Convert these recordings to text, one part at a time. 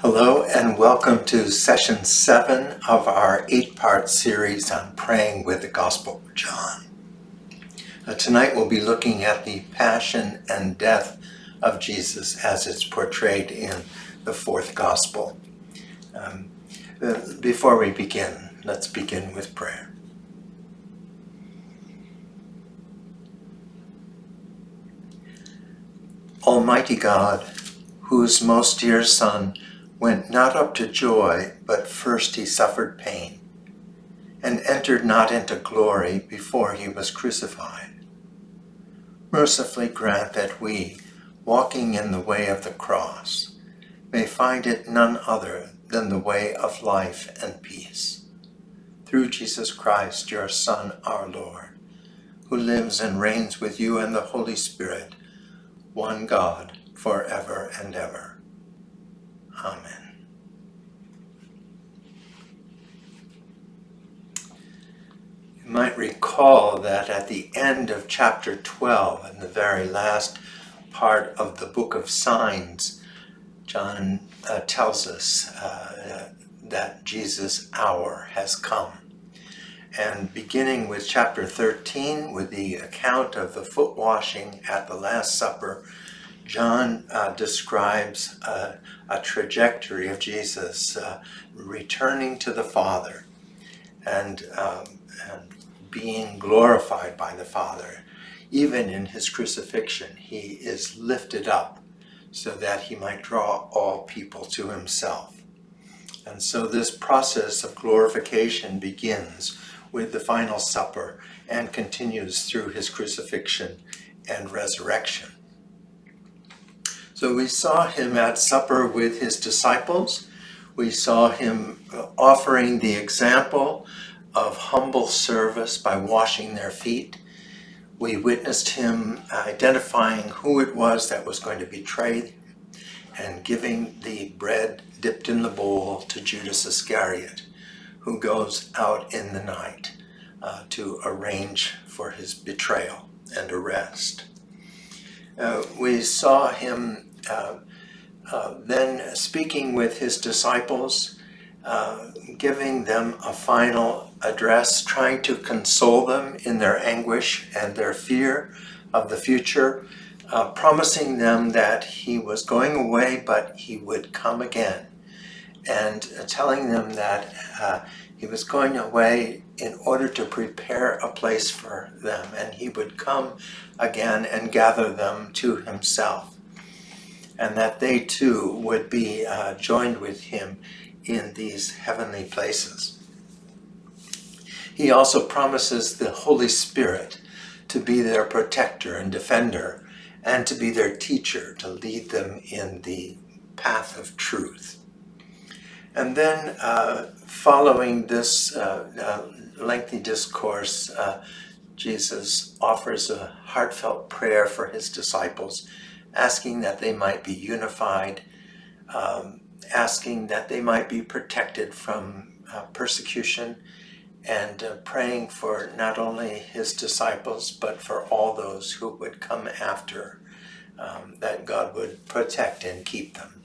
Hello and welcome to session seven of our eight-part series on praying with the Gospel of John. Uh, tonight we'll be looking at the passion and death of Jesus as it's portrayed in the fourth Gospel. Um, uh, before we begin, let's begin with prayer. Almighty God, whose most dear Son went not up to joy, but first he suffered pain, and entered not into glory before he was crucified. Mercifully grant that we, walking in the way of the cross, may find it none other than the way of life and peace. Through Jesus Christ, your Son, our Lord, who lives and reigns with you and the Holy Spirit, one God, forever and ever. Amen. You might recall that at the end of chapter 12, in the very last part of the book of signs, John uh, tells us uh, that Jesus' hour has come. And beginning with chapter 13, with the account of the foot washing at the Last Supper, John uh, describes a, trajectory of Jesus uh, returning to the Father and, um, and being glorified by the Father. Even in his crucifixion, he is lifted up so that he might draw all people to himself. And so this process of glorification begins with the final supper and continues through his crucifixion and resurrection. So we saw him at supper with his disciples. We saw him offering the example of humble service by washing their feet. We witnessed him identifying who it was that was going to betray and giving the bread dipped in the bowl to Judas Iscariot, who goes out in the night uh, to arrange for his betrayal and arrest. Uh, we saw him then speaking with his disciples, uh, giving them a final address, trying to console them in their anguish and their fear of the future, uh, promising them that he was going away but he would come again, and telling them that uh, he was going away in order to prepare a place for them and he would come again and gather them to himself and that they too would be uh, joined with him in these heavenly places. He also promises the Holy Spirit to be their protector and defender and to be their teacher to lead them in the path of truth. And then uh, following this uh, uh lengthy discourse, uh, Jesus offers a heartfelt prayer for his disciples asking that they might be unified, um, asking that they might be protected from uh, persecution, and uh, praying for not only his disciples, but for all those who would come after, um, that God would protect and keep them.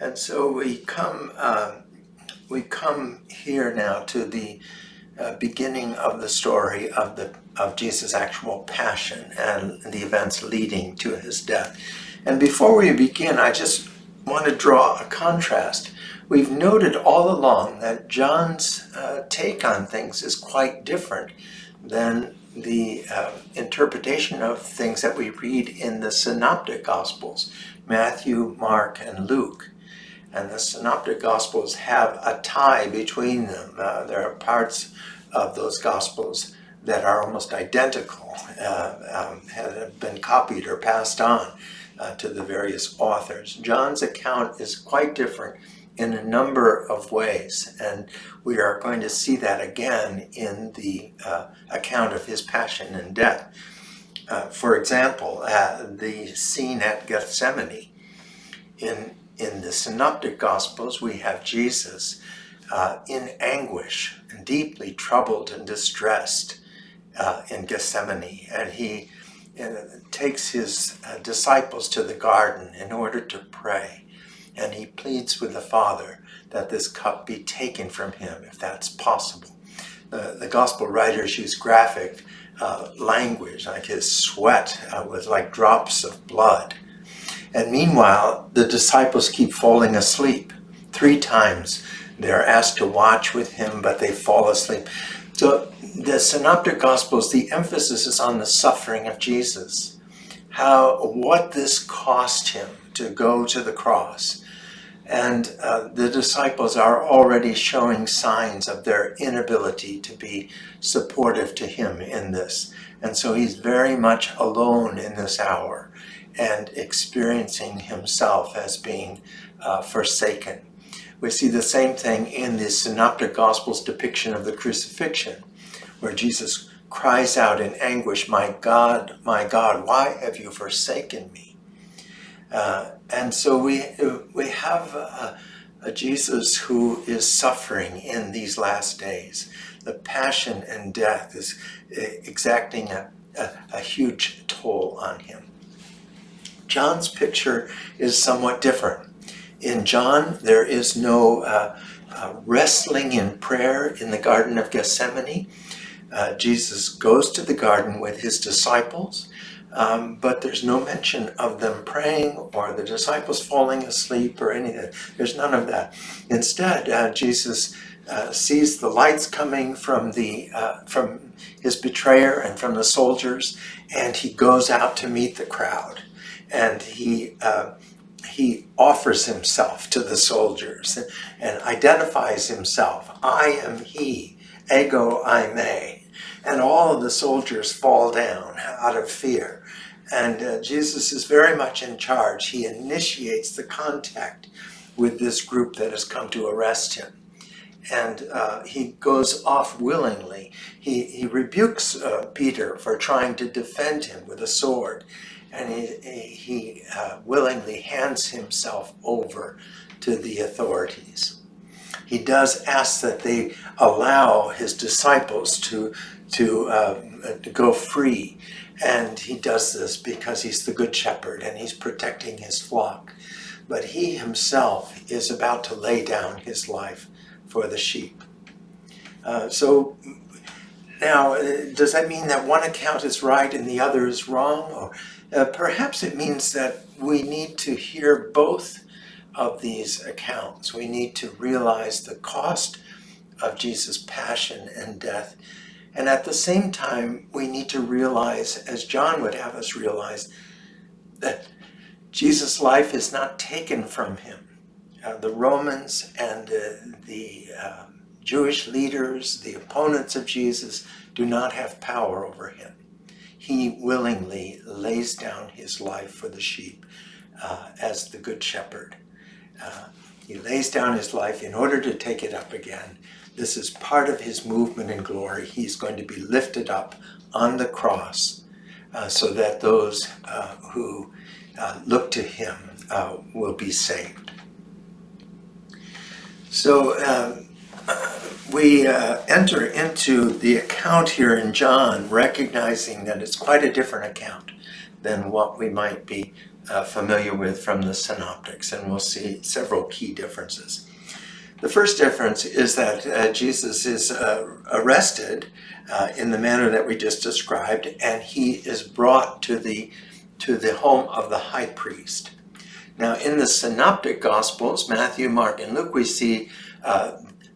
And so we come, uh, we come here now to the uh, beginning of the story of the of Jesus' actual passion and the events leading to his death. And before we begin, I just want to draw a contrast. We've noted all along that John's uh, take on things is quite different than the uh, interpretation of things that we read in the Synoptic Gospels, Matthew, Mark, and Luke. And the Synoptic Gospels have a tie between them. Uh, there are parts of those Gospels that are almost identical, uh, um, have been copied or passed on uh, to the various authors. John's account is quite different in a number of ways, and we are going to see that again in the uh, account of his passion and death. Uh, for example, uh, the scene at Gethsemane. In, in the Synoptic Gospels, we have Jesus uh, in anguish and deeply troubled and distressed uh, in Gethsemane. And he uh, takes his uh, disciples to the garden in order to pray. and he pleads with the Father that this cup be taken from him, if that's possible. The, the gospel writers use graphic uh, language, like his sweat uh, was like drops of blood. And meanwhile, the disciples keep falling asleep. Three times they're asked to watch with him, but they fall asleep. So the Synoptic Gospels, the emphasis is on the suffering of Jesus. How, what this cost him to go to the cross. And uh, the disciples are already showing signs of their inability to be supportive to him in this. And so he's very much alone in this hour and experiencing himself as being uh, forsaken. We see the same thing in the Synoptic Gospels depiction of the crucifixion, where Jesus cries out in anguish, My God, my God, why have you forsaken me? Uh, and so we, we have a, a Jesus who is suffering in these last days. The passion and death is exacting a, a, a huge toll on him. John's picture is somewhat different. In John, there is no uh, uh, wrestling in prayer in the Garden of Gethsemane. Uh, Jesus goes to the garden with his disciples, um, but there's no mention of them praying or the disciples falling asleep or anything. There's none of that. Instead, uh, Jesus uh, sees the lights coming from the uh, from his betrayer and from the soldiers, and he goes out to meet the crowd and he uh, he offers himself to the soldiers and, identifies himself. I am he, ego eimi. And all of the soldiers fall down out of fear. And uh, Jesus is very much in charge. He initiates the contact with this group that has come to arrest him. And uh, he goes off willingly. He, he rebukes uh, Peter for trying to defend him with a sword and he, he uh, willingly hands himself over to the authorities. He does ask that they allow his disciples to, to, uh, to go free, and he does this because he's the good shepherd and he's protecting his flock. But he himself is about to lay down his life for the sheep. Uh, so now, uh, does that mean that one account is right and the other is wrong? Or uh, perhaps it means that we need to hear both of these accounts. We need to realize the cost of Jesus' passion and death. And at the same time, we need to realize, as John would have us realize, that Jesus' life is not taken from him. Uh, the Romans and uh, the uh, Jewish leaders, the opponents of Jesus, do not have power over him he willingly lays down his life for the sheep uh, as the good shepherd. Uh, he lays down his life in order to take it up again. This is part of his movement in glory. He's going to be lifted up on the cross uh, so that those uh, who uh, look to him uh, will be saved. So we uh, enter into the account here in John, recognizing that it's quite a different account than what we might be uh, familiar with from the synoptics, and we'll see several key differences. The first difference is that uh, Jesus is uh, arrested uh, in the manner that we just described, and he is brought to the, to the home of the high priest. Now, in the synoptic gospels, Matthew, Mark, and Luke, we see uh,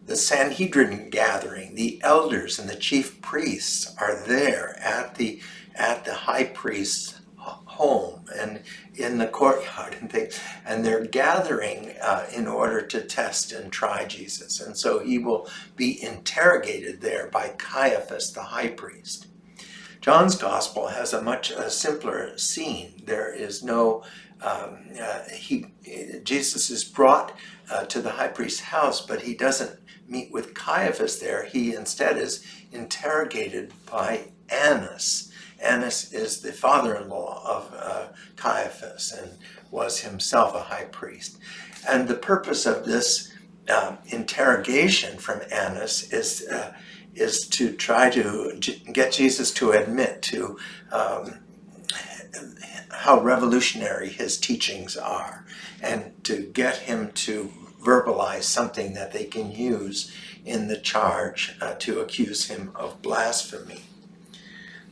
the Sanhedrin gathering, the elders and the chief priests are there at the at the high priest's home and in the courtyard and things, and they're gathering uh, in order to test and try Jesus. And so he will be interrogated there by Caiaphas, the high priest. John's gospel has a much simpler scene. There is no, um, uh, he, Jesus is brought uh, to the high priest's house, but he doesn't meet with Caiaphas there, he instead is interrogated by Annas. Annas is the father-in-law of uh, Caiaphas and was himself a high priest. And the purpose of this um, interrogation from Annas is uh, is to try to get Jesus to admit to um, how revolutionary his teachings are and to get him to verbalize something that they can use in the charge uh, to accuse him of blasphemy.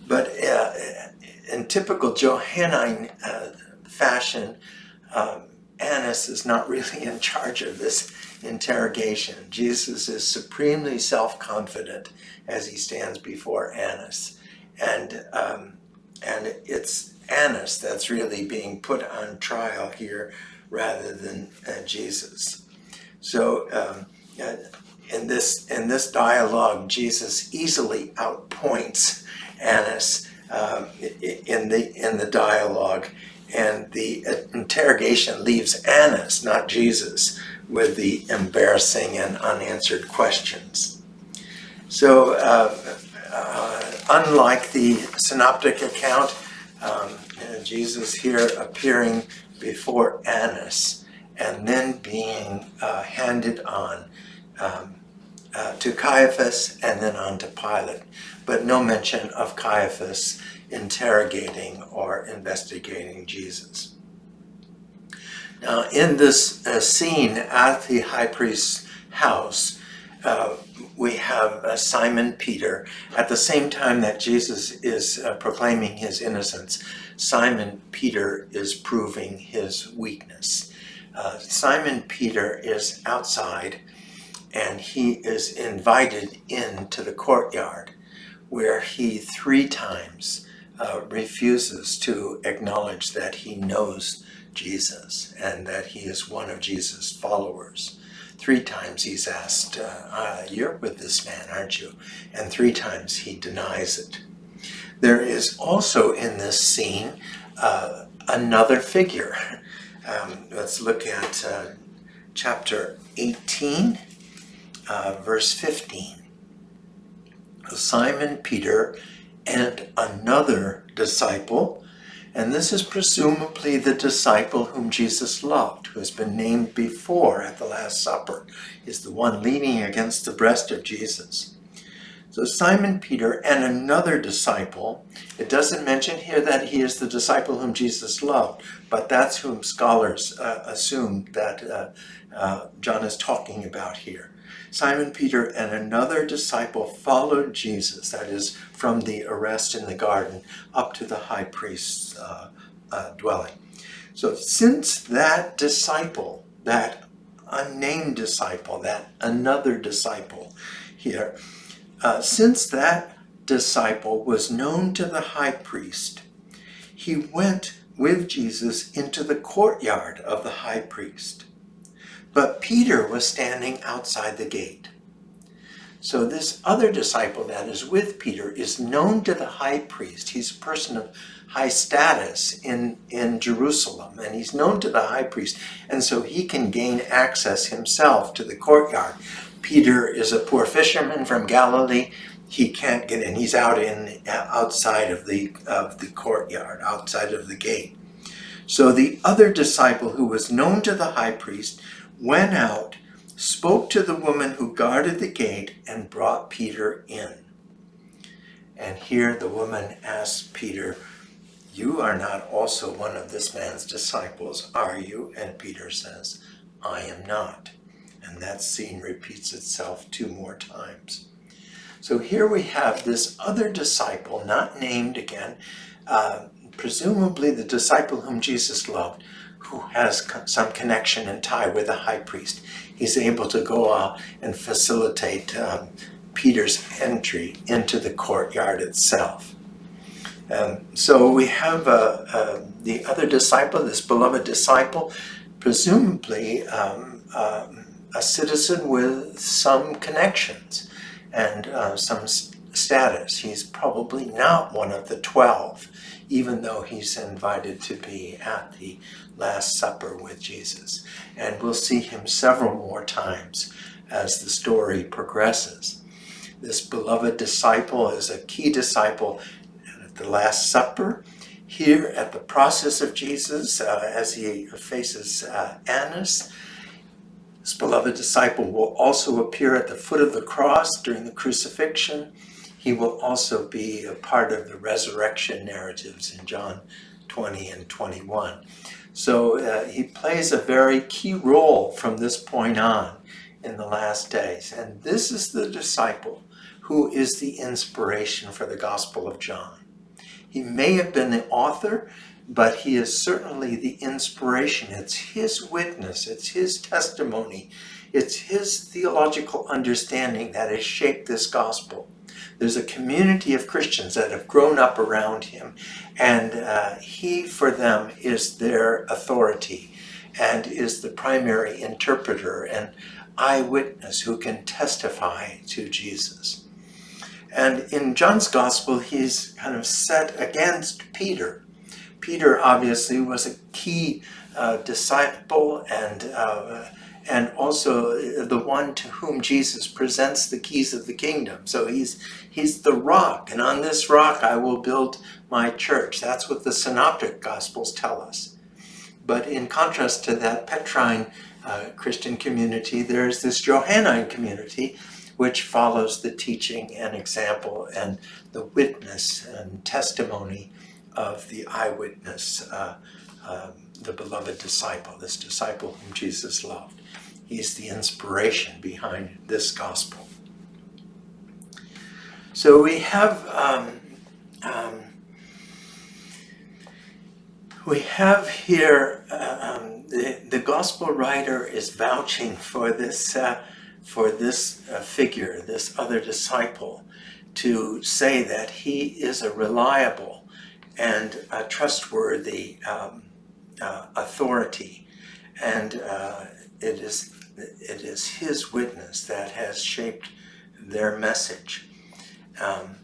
But uh, in typical Johannine uh, fashion, um, Annas is not really in charge of this interrogation. Jesus is supremely self-confident as he stands before Annas. And, um, and it's Annas that's really being put on trial here rather than uh, Jesus. So um, uh, in this in this dialogue, Jesus easily outpoints Annas um, in the in the dialogue, and the interrogation leaves Annas, not Jesus, with the embarrassing and unanswered questions. So, uh, uh, unlike the synoptic account, um, Jesus here appearing before Annas and then being uh, handed on um, uh, to Caiaphas and then on to Pilate, but no mention of Caiaphas interrogating or investigating Jesus. Now, in this uh, scene at the high priest's house, uh, we have uh, Simon Peter. At the same time that Jesus is uh, proclaiming his innocence, Simon Peter is proving his weakness. Uh, Simon Peter is outside and he is invited into the courtyard where he three times uh, refuses to acknowledge that he knows Jesus and that he is one of Jesus' followers. Three times he's asked, uh, uh, you're with this man, aren't you? And three times he denies it. There is also in this scene uh, another figure. Um, let's look at uh, chapter 18, uh, verse 15. Simon Peter and another disciple, and this is presumably the disciple whom Jesus loved, who has been named before at the Last Supper, is the one leaning against the breast of Jesus. So Simon Peter and another disciple, it doesn't mention here that he is the disciple whom Jesus loved, but that's whom scholars uh, assume that uh, uh, John is talking about here. Simon Peter and another disciple followed Jesus, that is, from the arrest in the garden up to the high priest's uh, uh, dwelling. So since that disciple, that unnamed disciple, that another disciple here, uh, since that disciple was known to the high priest, he went with Jesus into the courtyard of the high priest. But Peter was standing outside the gate. So this other disciple that is with Peter is known to the high priest. He's a person of high status in, in Jerusalem, and he's known to the high priest, and so he can gain access himself to the courtyard. Peter is a poor fisherman from Galilee. He can't get in. He's out in outside of the of the courtyard, outside of the gate. So the other disciple who was known to the high priest went out, spoke to the woman who guarded the gate, and brought Peter in. And here the woman asked Peter, You are not also one of this man's disciples, are you? And Peter says, I am not. And that scene repeats itself two more times. So here we have this other disciple, not named again, uh, presumably the disciple whom Jesus loved, who has some connection and tie with the high priest. He's able to go out and facilitate um, Peter's entry into the courtyard itself. Um, so we have uh, uh, the other disciple, this beloved disciple, presumably um, uh, a citizen with some connections and uh, some status. He's probably not one of the twelve, even though he's invited to be at the Last Supper with Jesus. And we'll see him several more times as the story progresses. This beloved disciple is a key disciple at the Last Supper. Here at the process of Jesus, uh, as he faces uh, Annas, this beloved disciple will also appear at the foot of the cross during the crucifixion. He will also be a part of the resurrection narratives in John 20 and 21. So uh, he plays a very key role from this point on in the last days. And this is the disciple who is the inspiration for the Gospel of John. He may have been the author, but he is certainly the inspiration. It's his witness, it's his testimony, it's his theological understanding that has shaped this gospel. There's a community of Christians that have grown up around him, and uh, he, for them, is their authority and is the primary interpreter and eyewitness who can testify to Jesus. And in John's gospel, he's kind of set against Peter. Peter obviously was a key uh, disciple and uh, and also the one to whom Jesus presents the keys of the kingdom. So he's he's the rock, and on this rock I will build my church. That's what the synoptic gospels tell us. But in contrast to that Petrine uh, Christian community, there's this Johannine community which follows the teaching and example and the witness and testimony of the eyewitness, uh, uh, the beloved disciple, this disciple whom Jesus loved. He's the inspiration behind this gospel. So we have um, um, we have here uh, um, the the gospel writer is vouching for this uh, for this uh, figure, this other disciple, to say that he is a reliable and a trustworthy um, uh, authority. And uh, it is it is his witness that has shaped their message. Um,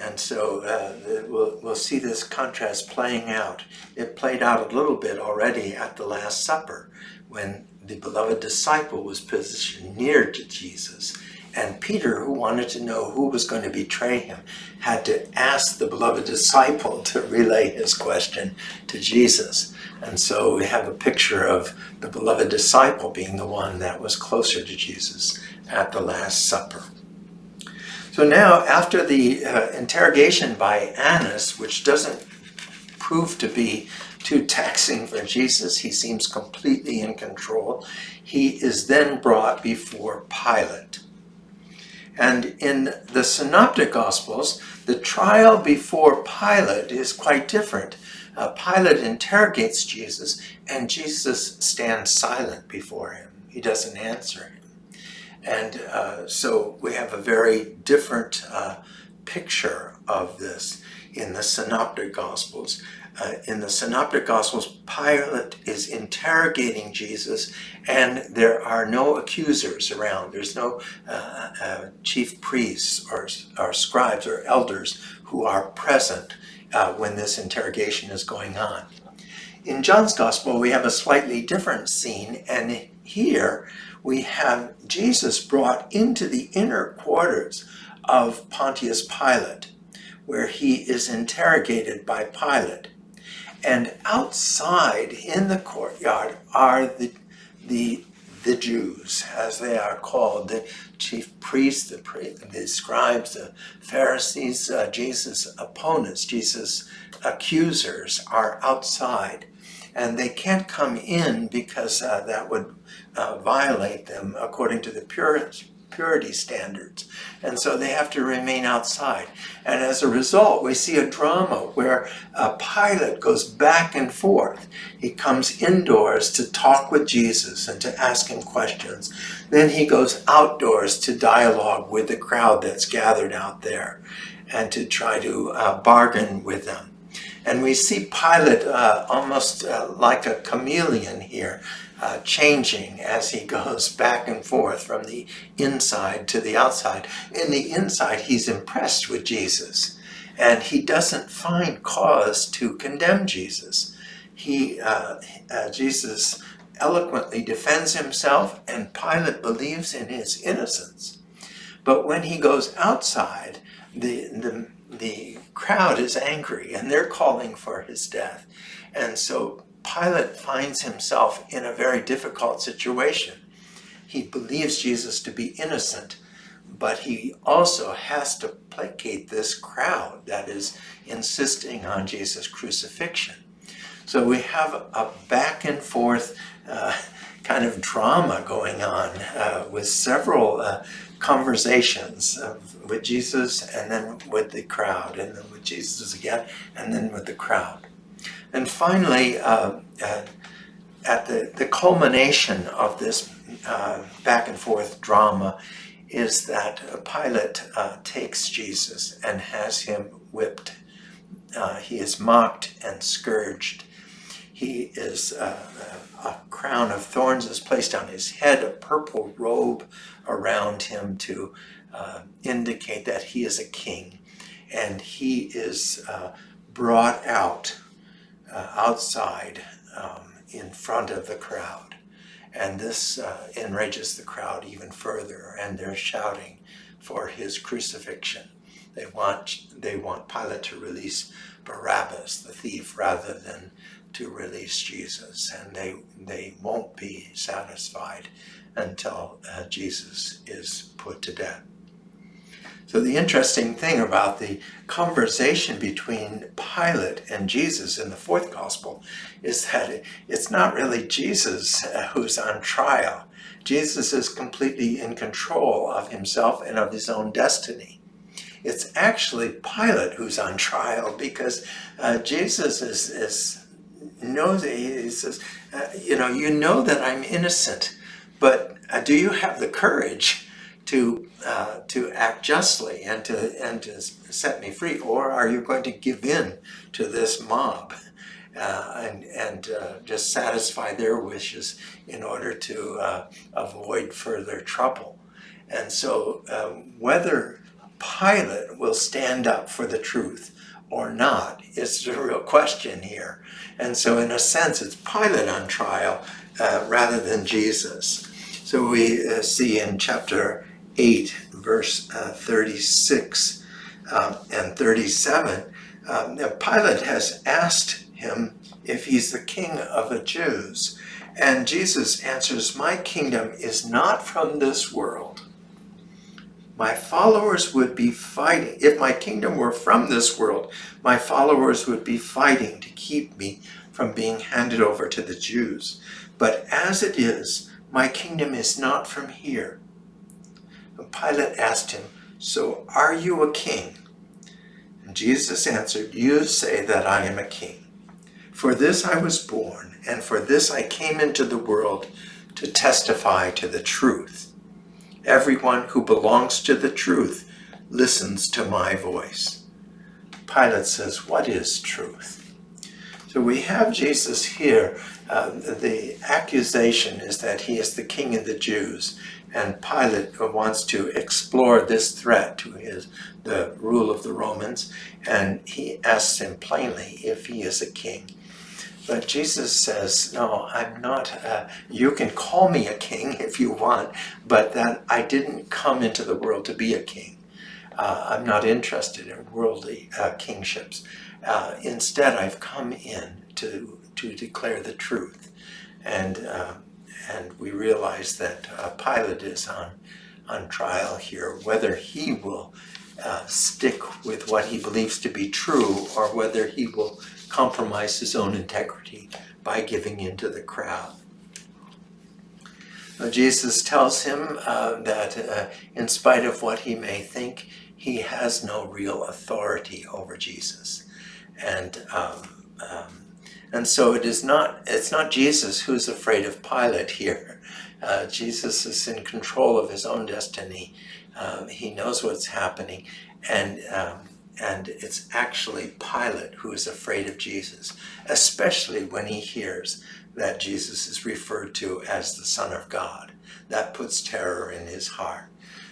and so uh, we'll, we'll see this contrast playing out. It played out a little bit already at the Last Supper when the beloved disciple was positioned near to Jesus. And Peter, who wanted to know who was going to betray him, had to ask the beloved disciple to relay his question to Jesus. And so we have a picture of the beloved disciple being the one that was closer to Jesus at the Last Supper. So now, after the uh, interrogation by Annas, which doesn't prove to be too taxing for Jesus. He seems completely in control. He is then brought before Pilate. And in the Synoptic Gospels, the trial before Pilate is quite different. Uh, Pilate interrogates Jesus, and Jesus stands silent before him. He doesn't answer him. And uh, so we have a very different uh, picture of this in the Synoptic Gospels uh, in the Synoptic Gospels, Pilate is interrogating Jesus and there are no accusers around. There's no uh, uh, chief priests or, or scribes or elders who are present uh, when this interrogation is going on. In John's Gospel, we have a slightly different scene and here we have Jesus brought into the inner quarters of Pontius Pilate where he is interrogated by Pilate. And outside in the courtyard are the, the, the Jews, as they are called, the chief priests, the, the scribes, the Pharisees, uh, Jesus' opponents, Jesus' accusers are outside. And they can't come in because uh, that would uh, violate them according to the purest purity standards. And so they have to remain outside. And as a result, we see a drama where a Pilate goes back and forth. He comes indoors to talk with Jesus and to ask him questions. Then he goes outdoors to dialogue with the crowd that's gathered out there and to try to uh, bargain with them. And we see Pilate uh, almost uh, like a chameleon here, uh, changing as he goes back and forth from the inside to the outside. In the inside, he's impressed with Jesus, and he doesn't find cause to condemn Jesus. He, uh, uh, Jesus eloquently defends himself, and Pilate believes in his innocence. But when he goes outside, the, the, the crowd is angry, and they're calling for his death. And so Pilate finds himself in a very difficult situation. He believes Jesus to be innocent, but he also has to placate this crowd that is insisting on Jesus' crucifixion. So we have a back and forth uh, kind of drama going on uh, with several uh, conversations with Jesus and then with the crowd and then with Jesus again and then with the crowd. And finally, uh, uh, at the, the culmination of this uh, back and forth drama is that Pilate uh, takes Jesus and has him whipped. Uh, he is mocked and scourged. He is, uh, a crown of thorns is placed on his head, a purple robe around him to indicate that he is a king. And he is brought out uh, outside um, in front of the crowd. And this uh, enrages the crowd even further, and they're shouting for his crucifixion. They want, they want Pilate to release Barabbas, the thief, rather than to release Jesus. And they, they won't be satisfied until uh, Jesus is put to death. So the interesting thing about the conversation between Pilate and Jesus in the fourth gospel is that it's not really Jesus who's on trial. Jesus is completely in control of himself and of his own destiny. It's actually Pilate who's on trial because uh, Jesus is, is knows he says, uh, you know, you know that I'm innocent, but uh, do you have the courage to uh, to act justly and to and to set me free, or are you going to give in to this mob uh, and and uh, just satisfy their wishes in order to uh, avoid further trouble? And so, um, whether Pilate will stand up for the truth or not is the real question here. And so, in a sense, it's Pilate on trial uh, rather than Jesus. So we see in chapter 8, verse uh, 36 um, and 37, um, Pilate has asked him if he's the king of the Jews. And Jesus answers, My kingdom is not from this world. My followers would be fighting. If my kingdom were from this world, my followers would be fighting to keep me from being handed over to the Jews. But as it is, my kingdom is not from here. Pilate asked him, So are you a king? And Jesus answered, You say that I am a king. For this I was born, and for this I came into the world to testify to the truth. Everyone who belongs to the truth listens to my voice. Pilate says, What is truth? So we have Jesus here. Uh, the accusation is that he is the king of the Jews and Pilate wants to explore this threat to his the rule of the Romans, and he asks him plainly if he is a king. But Jesus says, no, I'm not, uh, you can call me a king if you want, but that I didn't come into the world to be a king. Uh, I'm not interested in worldly uh, kingships. Uh, instead, I've come in to, to declare the truth. And uh, and we realize that uh, Pilate is on, on trial here, whether he will uh, stick with what he believes to be true or whether he will compromise his own integrity by giving in to the crowd. Jesus tells him uh, that uh, in spite of what he may think, he has no real authority over Jesus. And um, um, and so it is not, it's not Jesus who's afraid of Pilate here. Uh, Jesus is in control of his own destiny. Uh, he knows what's happening. And, um, and it's actually Pilate who is afraid of Jesus, especially when he hears that Jesus is referred to as the Son of God. That puts terror in his heart.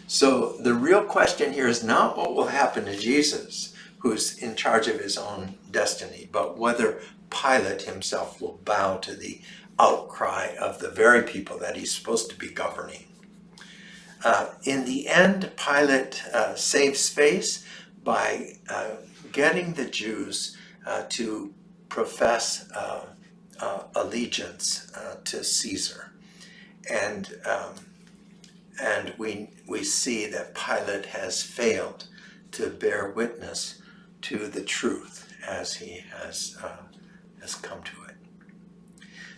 So the real question here is not what will happen to Jesus, who's in charge of his own destiny, but whether Pilate himself will bow to the outcry of the very people that he's supposed to be governing. Uh, in the end, Pilate uh, saves face by uh, getting the Jews uh, to profess uh, uh, allegiance to Caesar. And, um, and we, we see that Pilate has failed to bear witness to the truth as he has has come to it.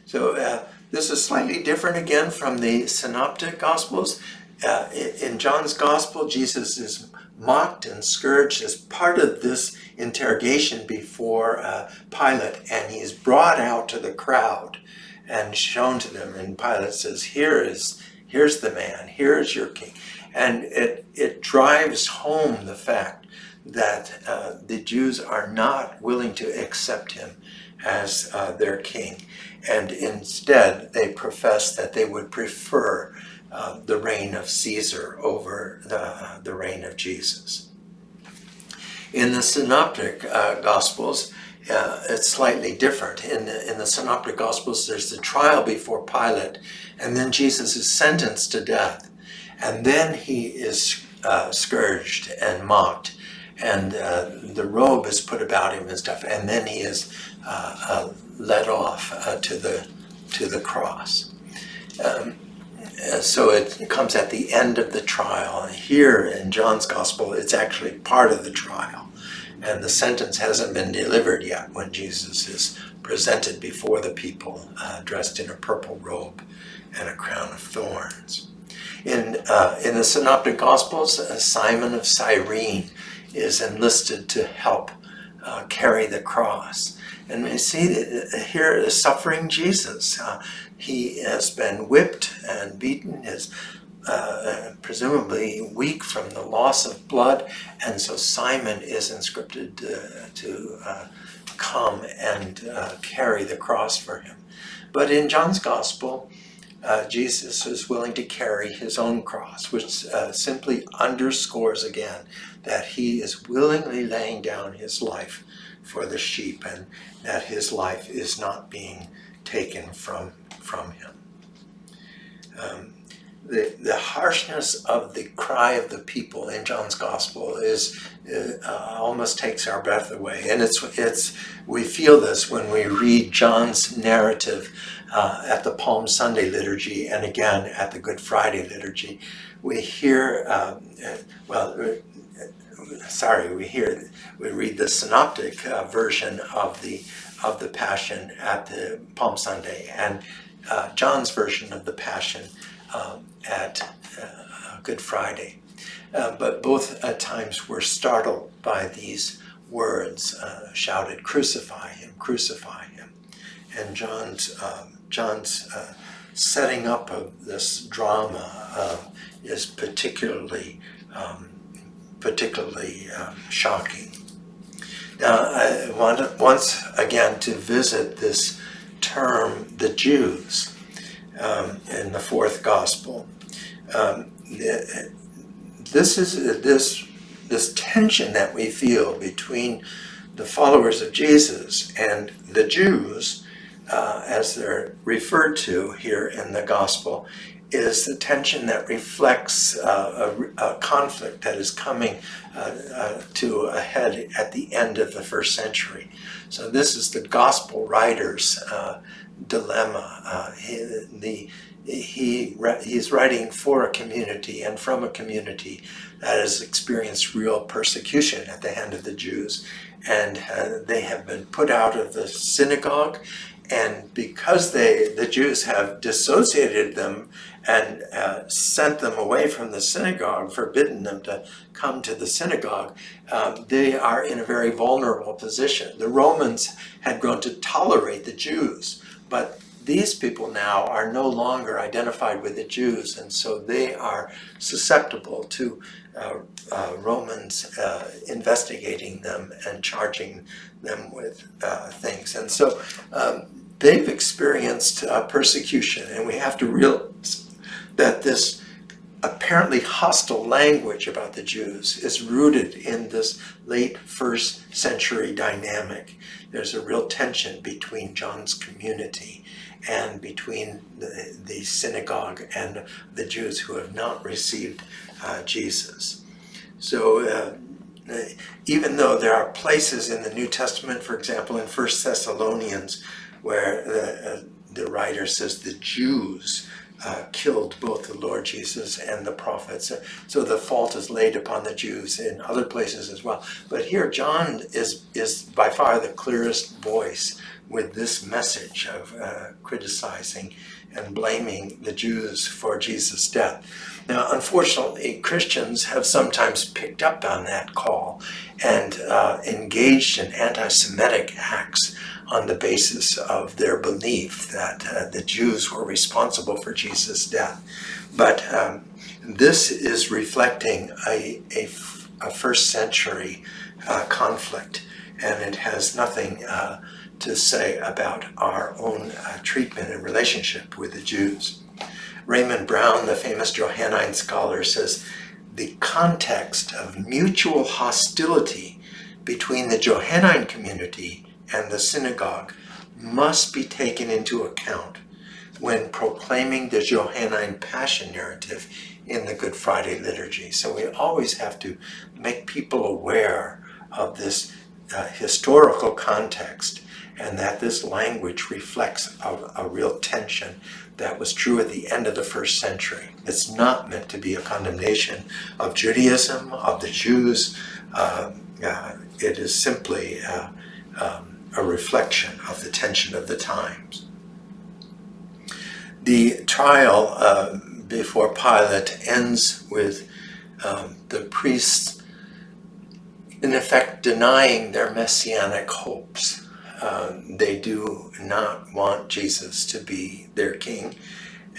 So uh, this is slightly different again from the synoptic gospels. Uh, in John's gospel, Jesus is mocked and scourged as part of this interrogation before uh, Pilate, and he's brought out to the crowd and shown to them. And Pilate says, "Here is, here's the man. Here is your king." And it it drives home the fact that uh, the Jews are not willing to accept him as uh, their king, and instead they profess that they would prefer uh, the reign of Caesar over the, the reign of Jesus. In the Synoptic uh, Gospels, uh, it's slightly different. In the, in the Synoptic Gospels, there's the trial before Pilate, and then Jesus is sentenced to death, and then he is uh, scourged and mocked, and uh, the robe is put about him and stuff, and then he is uh, led off to the to the cross. Um, uh, so it comes at the end of the trial. Here in John's gospel, it's actually part of the trial. And the sentence hasn't been delivered yet when Jesus is presented before the people uh, dressed in a purple robe and a crown of thorns. In, uh, in the Synoptic Gospels, uh, Simon of Cyrene is enlisted to help uh, carry the cross. And we see here the suffering Jesus. Uh, he has been whipped and beaten, is uh, presumably weak from the loss of blood, and so Simon is inscripted uh, to uh, come and uh, carry the cross for him. But in John's Gospel, uh, Jesus is willing to carry his own cross, which uh, simply underscores again that he is willingly laying down his life for the sheep and that his life is not being taken from, from him. Um, the, the harshness of the cry of the people in John's gospel is uh, almost takes our breath away. And it's, it's, we feel this when we read John's narrative uh, at the Palm Sunday liturgy and again at the Good Friday liturgy. We hear, um, well, sorry, we hear, we read the synoptic uh, version of the of the Passion at the Palm Sunday and uh, John's version of the Passion um, at uh, Good Friday. Uh, but both at times were startled by these words uh, shouted, "Crucify him! Crucify him!" And John's um, John's uh, setting up of this drama is particularly um, particularly um, shocking. Now, I want once again to visit this term, the Jews, um, in the fourth gospel. Um, this is this this tension that we feel between the followers of Jesus and the Jews, uh, as they're referred to here in the gospel, is the tension that reflects uh, a, a, conflict that is coming uh, uh, to a head at the end of the first century. So this is the gospel writer's uh, dilemma. Uh, he, the, he, he's writing for a community and from a community that has experienced real persecution at the hand of the Jews. And uh, they have been put out of the synagogue and because they, the Jews have dissociated them and uh, sent them away from the synagogue, forbidden them to come to the synagogue, um, they are in a very vulnerable position. The Romans had grown to tolerate the Jews, but these people now are no longer identified with the Jews, and so they are susceptible to uh, uh, Romans uh, investigating them and charging them with uh, things. And so um, they've experienced uh, persecution, and we have to realize that this apparently hostile language about the Jews is rooted in this late first century dynamic. There's a real tension between John's community and between the, the synagogue and the Jews who have not received uh, Jesus. So uh, even though there are places in the New Testament, for example, in First Thessalonians, where the, uh, the writer says the Jews uh, killed both the Lord Jesus and the prophets. So the fault is laid upon the Jews in other places as well. But here John is, is by far the clearest voice with this message of uh, criticizing and blaming the Jews for Jesus' death. Now, unfortunately, Christians have sometimes picked up on that call and uh, engaged in anti-Semitic acts on the basis of their belief that uh, the Jews were responsible for Jesus' death. But um, this is reflecting a, a, a first century uh, conflict, and it has nothing uh, to say about our own uh, treatment and relationship with the Jews. Raymond Brown, the famous Johannine scholar, says the context of mutual hostility between the Johannine community and the synagogue must be taken into account when proclaiming the Johannine Passion narrative in the Good Friday liturgy. So we always have to make people aware of this uh, historical context and that this language reflects a, a, real tension that was true at the end of the first century. It's not meant to be a condemnation of Judaism, of the Jews. Uh, uh, it is simply uh, um, a reflection of the tension of the times. The trial uh, before Pilate ends with um, the priests in effect denying their messianic hopes um, they do not want Jesus to be their king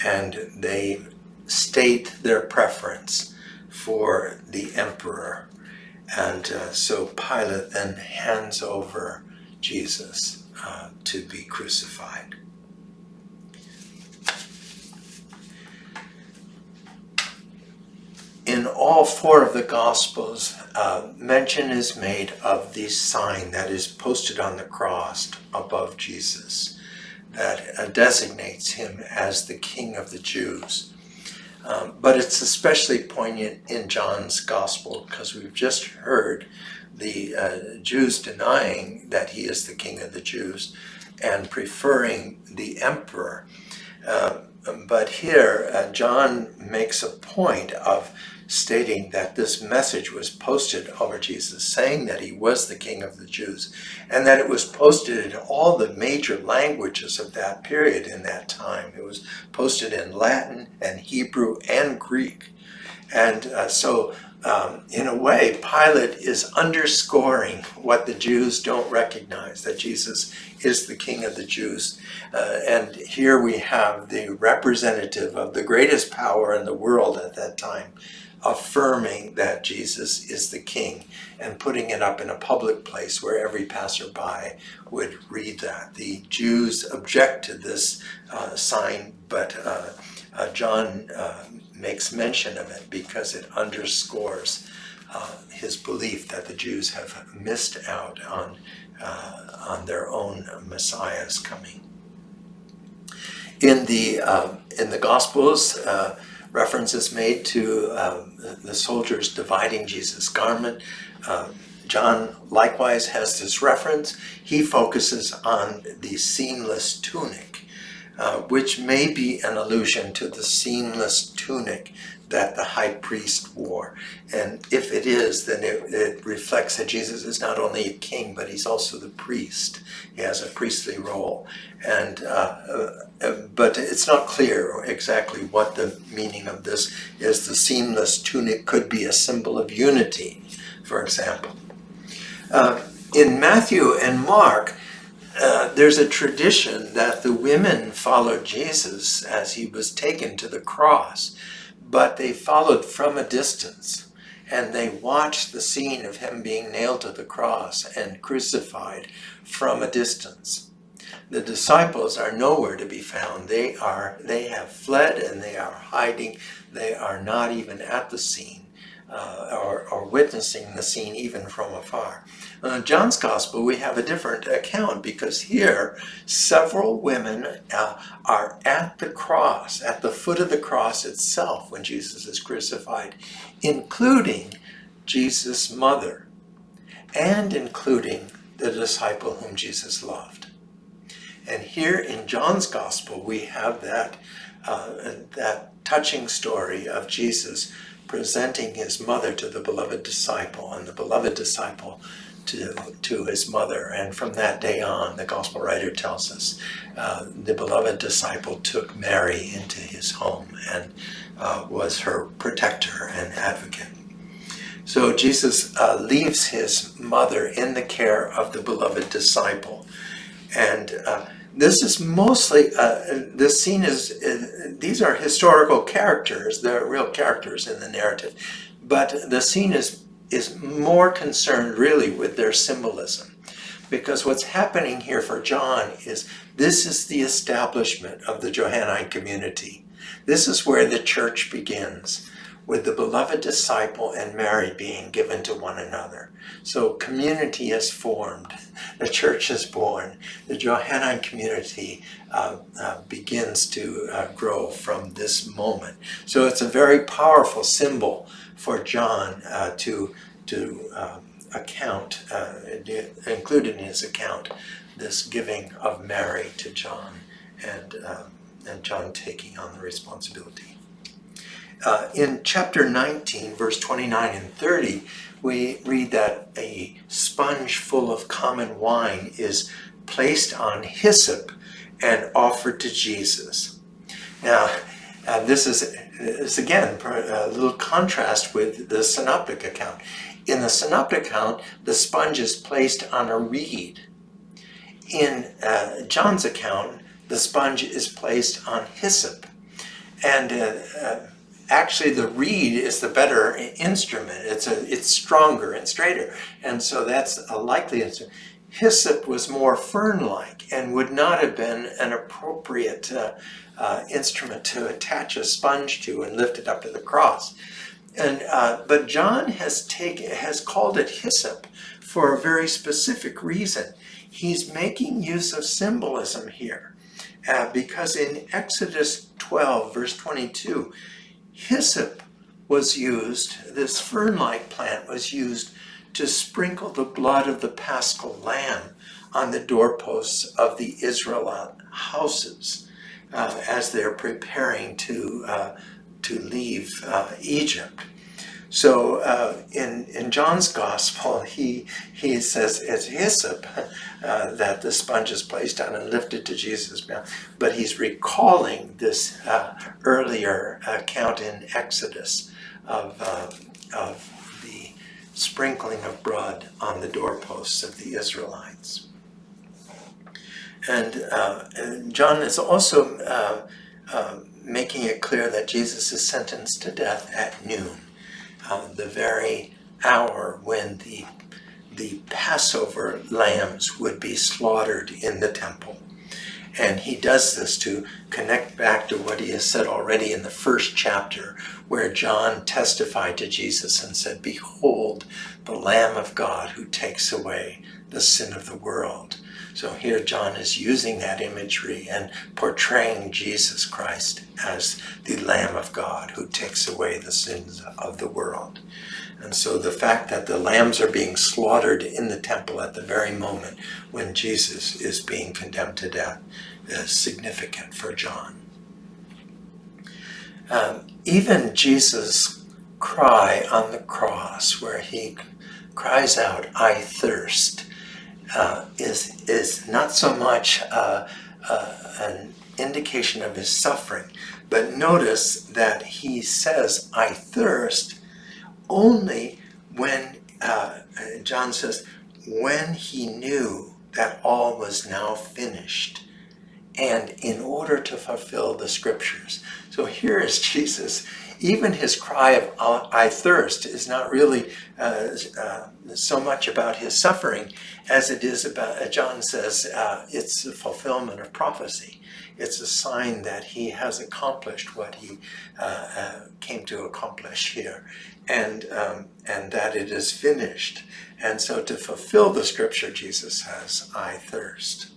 and they state their preference for the emperor. And uh, so Pilate then hands over Jesus uh, to be crucified. in all four of the Gospels, uh, mention is made of the sign that is posted on the cross above Jesus that uh, designates him as the King of the Jews. Um, but it's especially poignant in John's Gospel because we've just heard the uh, Jews denying that he is the King of the Jews and preferring the emperor. Uh, but here, uh, John makes a point of stating that this message was posted over Jesus, saying that he was the King of the Jews, and that it was posted in all the major languages of that period in that time. It was posted in Latin and Hebrew and Greek. And uh, so, um, in a way, Pilate is underscoring what the Jews don't recognize, that Jesus is the King of the Jews. Uh, and here we have the representative of the greatest power in the world at that time, affirming that Jesus is the king and putting it up in a public place where every passerby would read that. The Jews object to this uh, sign, but uh, uh, John uh, makes mention of it because it underscores uh, his belief that the Jews have missed out on, uh, on their own Messiah's coming. In the, in the Gospels, reference is made to um, the soldiers dividing Jesus' garment. Uh, John likewise has this reference. He focuses on the seamless tunic, uh, which may be an allusion to the seamless tunic that the high priest wore. And if it is, then it, it, reflects that Jesus is not only a king, but he's also the priest. He has a priestly role. And uh, uh, But it's not clear exactly what the meaning of this is. The seamless tunic could be a symbol of unity, for example. Uh, in Matthew and Mark, uh, there's a tradition that the women followed Jesus as he was taken to the cross but they followed from a distance and they watched the scene of him being nailed to the cross and crucified from a distance. The disciples are nowhere to be found. They are they have fled and they are hiding. They are not even at the scene uh, or, or, witnessing the scene even from afar. In John's Gospel, we have a different account because here several women uh, are at the cross, at the foot of the cross itself when Jesus is crucified, including Jesus' mother and including the disciple whom Jesus loved. And here in John's Gospel, we have that uh, that touching story of Jesus presenting his mother to the beloved disciple and the beloved disciple to, to his mother. And from that day on, the gospel writer tells us, uh, the beloved disciple took Mary into his home and uh, was her protector and advocate. So Jesus uh, leaves his mother in the care of the beloved disciple. And uh, this is mostly, uh, this scene is, uh, these are historical characters, they're real characters in the narrative, but the scene is, is more concerned really with their symbolism. Because what's happening here for John is this is the establishment of the Johannine community. This is where the church begins with the beloved disciple and Mary being given to one another. So community is formed, the church is born, the Johannine community uh, uh, begins to uh, grow from this moment. So it's a very powerful symbol for John uh, to, to um, account, uh, include in his account, this giving of Mary to John and, um, and John taking on the responsibility. Uh, in chapter 19, verse 29 and 30, we read that a sponge full of common wine is placed on hyssop and offered to Jesus. Now, uh, this is, is again a little contrast with the synoptic account. In the synoptic account, the sponge is placed on a reed. In uh, John's account, the sponge is placed on hyssop. And uh, uh actually the reed is the better instrument. It's a it's stronger and straighter, and so that's a likely instrument. Hyssop was more fern-like and would not have been an appropriate uh, uh, instrument to attach a sponge to and lift it up to the cross. And uh, but John has taken has called it hyssop for a very specific reason. He's making use of symbolism here, uh, because in Exodus 12, verse 22 Hyssop was used, this fern-like plant was used to sprinkle the blood of the paschal lamb on the doorposts of the Israelite houses uh, as they're preparing to, uh, to leave uh, Egypt. So uh, in, in John's gospel, he, he says it's hyssop uh, that the sponge is placed on and lifted to Jesus' mouth. But he's recalling this uh, earlier account in Exodus of, uh, of the sprinkling of blood on the doorposts of the Israelites. And, uh, and John is also uh, making it clear that Jesus is sentenced to death at noon um, the very hour when the, the Passover lambs would be slaughtered in the temple. And he does this to connect back to what he has said already in the first chapter, where John testified to Jesus and said, Behold, the Lamb of God who takes away the sin of the world. So here John is using that imagery and portraying Jesus Christ as the Lamb of God who takes away the sins of the world. And so the fact that the lambs are being slaughtered in the temple at the very moment when Jesus is being condemned to death is significant for John. Um, even Jesus' cry on the cross where he cries out, I thirst, uh, is, is not so much uh, uh, an indication of his suffering, but notice that he says, I thirst, only when, uh, John says, when he knew that all was now finished and in order to fulfill the scriptures. So here is Jesus even his cry of I thirst is not really uh, uh, so much about his suffering as it is about, uh, John says, uh, it's the fulfillment of prophecy. It's a sign that he has accomplished what he uh, came to accomplish here and, um, and that it is finished. And so to fulfill the scripture, Jesus says, I thirst.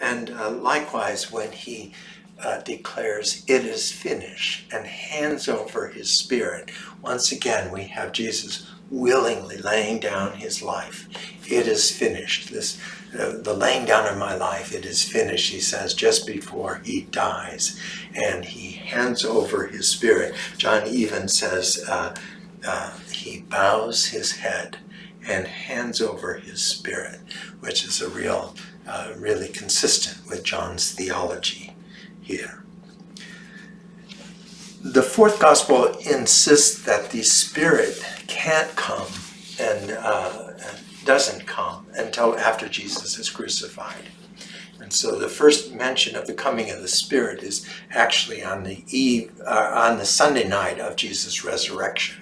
And likewise, when he uh, declares it is finished and hands over his spirit. Once again, we have Jesus willingly laying down his life. It is finished. This, uh, the laying down of my life, it is finished, he says, just before he dies. And he hands over his spirit. John even says uh, uh, he bows his head and hands over his spirit, which is a real, uh, really consistent with John's theology here. The fourth gospel insists that the spirit can't come and uh, doesn't come until after Jesus is crucified. And so the first mention of the coming of the Spirit is actually on the eve, uh, on the Sunday night of Jesus' resurrection.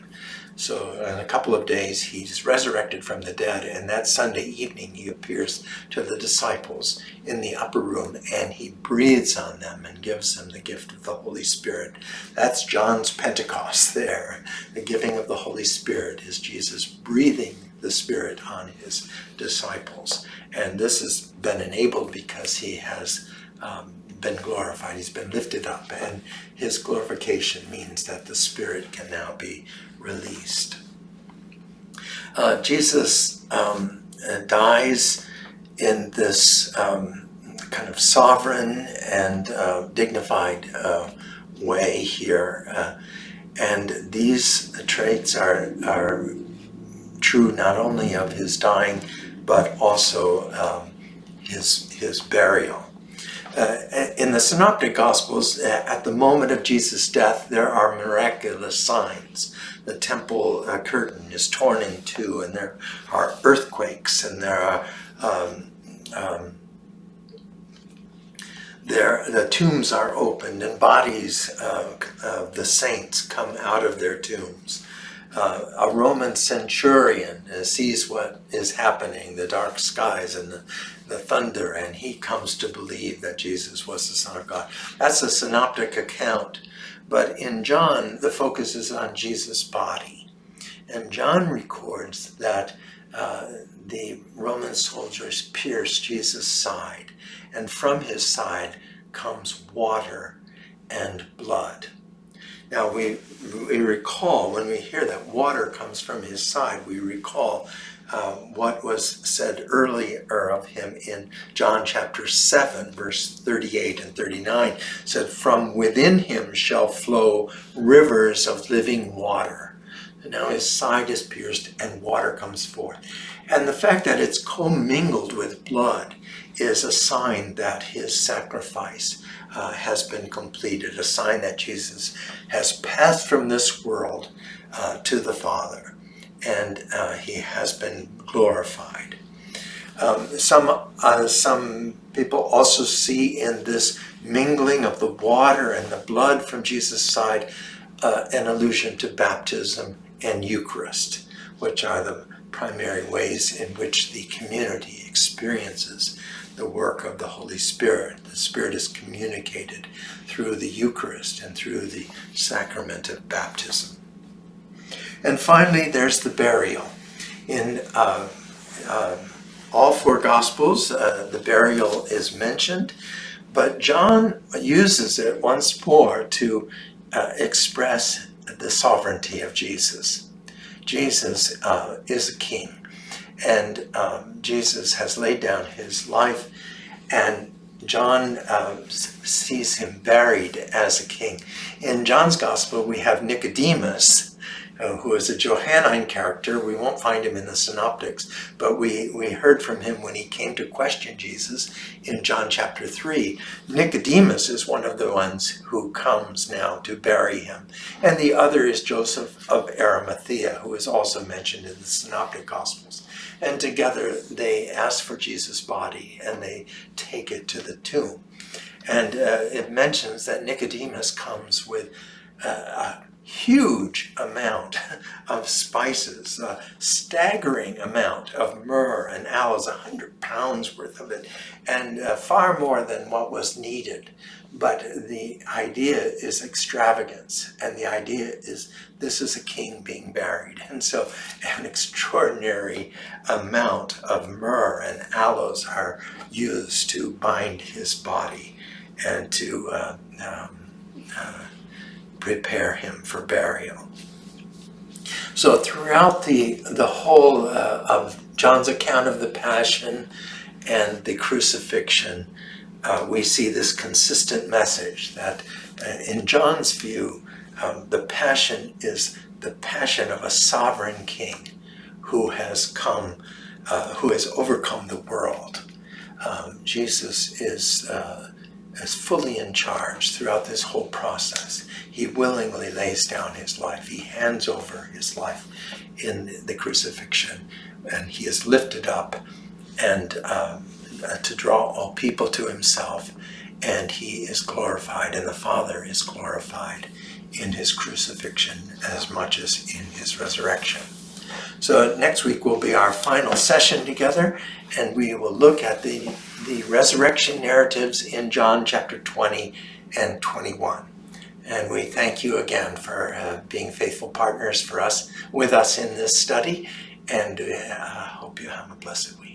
So in a couple of days, he's resurrected from the dead, and that Sunday evening he appears to the disciples in the upper room, and he breathes on them and gives them the gift of the Holy Spirit. That's John's Pentecost there. The giving of the Holy Spirit is Jesus breathing the Spirit on his disciples. And this has been enabled because he has um, been glorified. He's been lifted up, and his glorification means that the Spirit can now be released. Uh, Jesus um, uh, dies in this um, kind of sovereign and uh, dignified uh, way here. Uh, and these traits are, are true not only of his dying, but also um, his, his burial. Uh, in the Synoptic Gospels, at the moment of Jesus' death, there are miraculous signs. The temple uh, curtain is torn in two, and there are earthquakes, and there are um, um, there the tombs are opened, and bodies uh, of the saints come out of their tombs uh, a Roman centurion uh, sees what is happening, the dark skies and the, the thunder, and he comes to believe that Jesus was the Son of God. That's a synoptic account. But in John, the focus is on Jesus' body. And John records that uh, the Roman soldiers pierced Jesus' side, and from his side comes water and blood. Now we, we recall, when we hear that water comes from his side, we recall uh, what was said earlier of him in John chapter 7, verse 38 and 39, said, From within him shall flow rivers of living water. And now his side is pierced and water comes forth. And the fact that it's commingled with blood is a sign that his sacrifice uh, has been completed, a sign that Jesus has passed from this world uh, to the Father, and uh, he has been glorified. Um, some, uh, some people also see in this mingling of the water and the blood from Jesus' side uh, an allusion to baptism and Eucharist, which are the primary ways in which the community experiences the work of the Holy Spirit. The Spirit is communicated through the Eucharist and through the sacrament of baptism. And finally, there's the burial. In uh, uh, all four Gospels, uh, the burial is mentioned, but John uses it once more to uh, express the sovereignty of Jesus. Jesus uh, is a king and um, Jesus has laid down his life and John uh, sees him buried as a king. In John's gospel we have Nicodemus uh, who is a Johannine character. We won't find him in the synoptics, but we, we heard from him when he came to question Jesus in John chapter 3. Nicodemus is one of the ones who comes now to bury him. And the other is Joseph of Arimathea, who is also mentioned in the synoptic gospels. And together they ask for Jesus' body and they take it to the tomb. And uh, it mentions that Nicodemus comes with uh, a huge amount of spices, a staggering amount of myrrh and aloes, a hundred pounds worth of it, and uh, far more than what was needed. But the idea is extravagance, and the idea is this is a king being buried. And so an extraordinary amount of myrrh and aloes are used to bind his body and to uh, um, uh, prepare him for burial. So throughout the, the whole uh, of John's account of the Passion and the crucifixion, uh, we see this consistent message that uh, in John's view, um, the Passion is the passion of a sovereign king who has come, uh, who has overcome the world. Um, Jesus is, uh, is fully in charge throughout this whole process. He willingly lays down his life. He hands over his life in the crucifixion and he is lifted up and um, uh, to draw all people to himself and he is glorified and the Father is glorified in his crucifixion as much as in his resurrection. So next week will be our final session together and we will look at the, the resurrection narratives in John chapter 20 and 21. And we thank you again for uh, being faithful partners for us with us in this study and uh, hope you have a blessed week.